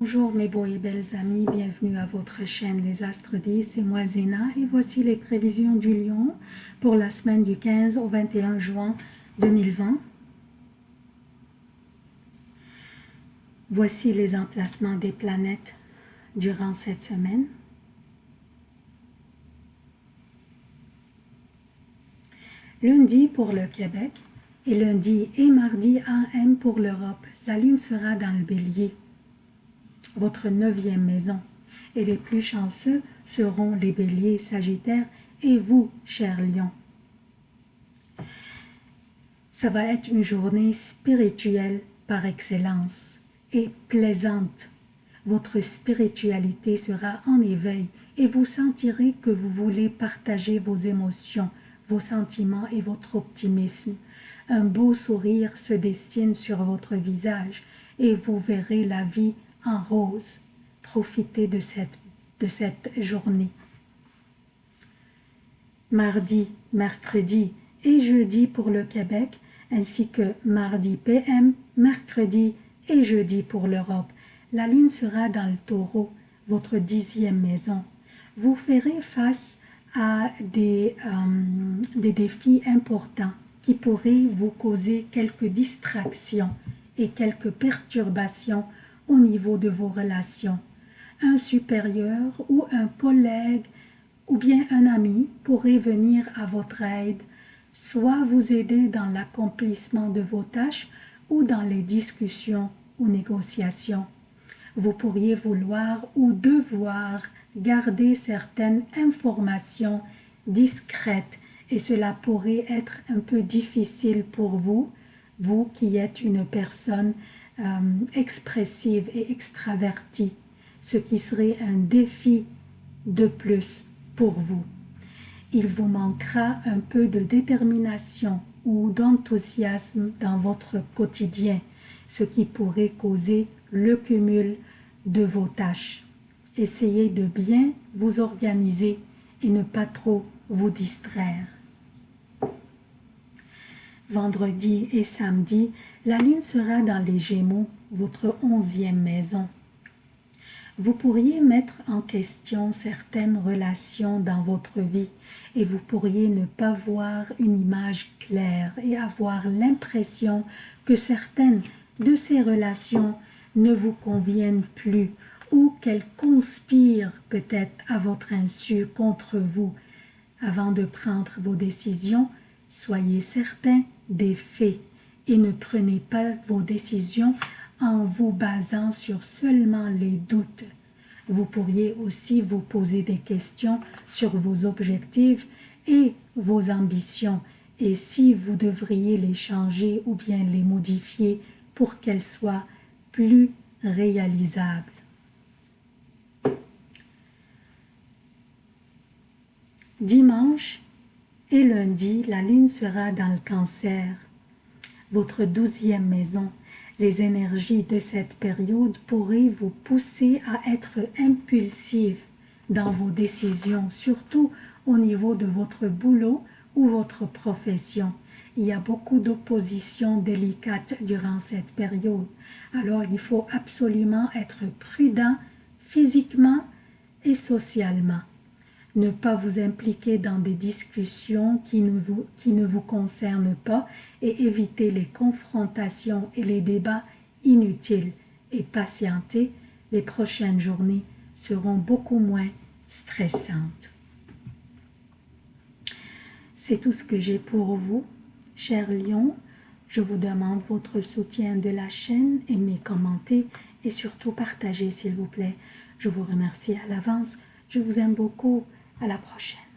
Bonjour mes beaux et belles amis, bienvenue à votre chaîne Les Astres 10, c'est moi Zéna et voici les prévisions du lion pour la semaine du 15 au 21 juin 2020. Voici les emplacements des planètes durant cette semaine. Lundi pour le Québec et lundi et mardi AM pour l'Europe. La lune sera dans le bélier votre neuvième maison. Et les plus chanceux seront les béliers sagittaires et vous, cher lion. Ça va être une journée spirituelle par excellence et plaisante. Votre spiritualité sera en éveil et vous sentirez que vous voulez partager vos émotions, vos sentiments et votre optimisme. Un beau sourire se dessine sur votre visage et vous verrez la vie en rose. Profitez de cette, de cette journée. Mardi, mercredi et jeudi pour le Québec, ainsi que mardi PM, mercredi et jeudi pour l'Europe. La lune sera dans le taureau, votre dixième maison. Vous ferez face à des, euh, des défis importants qui pourraient vous causer quelques distractions et quelques perturbations au niveau de vos relations. Un supérieur ou un collègue ou bien un ami pourrait venir à votre aide, soit vous aider dans l'accomplissement de vos tâches ou dans les discussions ou négociations. Vous pourriez vouloir ou devoir garder certaines informations discrètes et cela pourrait être un peu difficile pour vous, vous qui êtes une personne euh, expressive et extravertie, ce qui serait un défi de plus pour vous. Il vous manquera un peu de détermination ou d'enthousiasme dans votre quotidien, ce qui pourrait causer le cumul de vos tâches. Essayez de bien vous organiser et ne pas trop vous distraire vendredi et samedi, la lune sera dans les Gémeaux, votre onzième maison. Vous pourriez mettre en question certaines relations dans votre vie et vous pourriez ne pas voir une image claire et avoir l'impression que certaines de ces relations ne vous conviennent plus ou qu'elles conspirent peut-être à votre insu contre vous. Avant de prendre vos décisions, soyez certain des faits et ne prenez pas vos décisions en vous basant sur seulement les doutes. Vous pourriez aussi vous poser des questions sur vos objectifs et vos ambitions et si vous devriez les changer ou bien les modifier pour qu'elles soient plus réalisables. Dimanche, et lundi, la lune sera dans le cancer, votre douzième maison. Les énergies de cette période pourraient vous pousser à être impulsif dans vos décisions, surtout au niveau de votre boulot ou votre profession. Il y a beaucoup d'oppositions délicates durant cette période. Alors, il faut absolument être prudent physiquement et socialement ne pas vous impliquer dans des discussions qui ne, vous, qui concernent pas et éviter les confrontations et les débats inutiles et patienter, les prochaines journées seront beaucoup moins stressantes. C'est tout ce que j'ai pour vous, chers lions. Je vous demande votre soutien de la chaîne, aimez, commentez et surtout partagez s'il vous plaît. Je vous remercie à l'avance. Je vous aime beaucoup. À la prochaine.